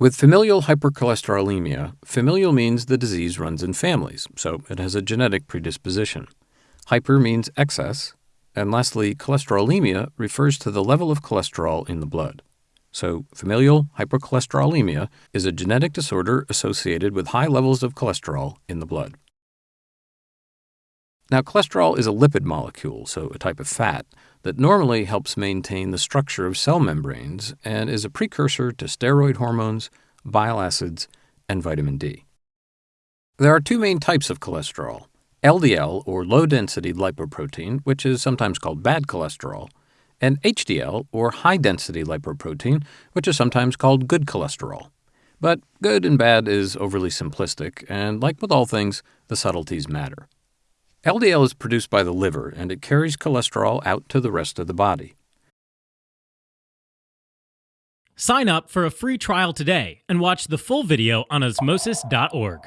With familial hypercholesterolemia, familial means the disease runs in families, so it has a genetic predisposition. Hyper means excess, and lastly, cholesterolemia refers to the level of cholesterol in the blood. So, familial hypercholesterolemia is a genetic disorder associated with high levels of cholesterol in the blood. Now, cholesterol is a lipid molecule, so a type of fat, that normally helps maintain the structure of cell membranes and is a precursor to steroid hormones, bile acids, and vitamin D. There are two main types of cholesterol LDL, or low density lipoprotein, which is sometimes called bad cholesterol, and HDL, or high density lipoprotein, which is sometimes called good cholesterol. But good and bad is overly simplistic, and like with all things, the subtleties matter. LDL is produced by the liver and it carries cholesterol out to the rest of the body. Sign up for a free trial today and watch the full video on osmosis.org.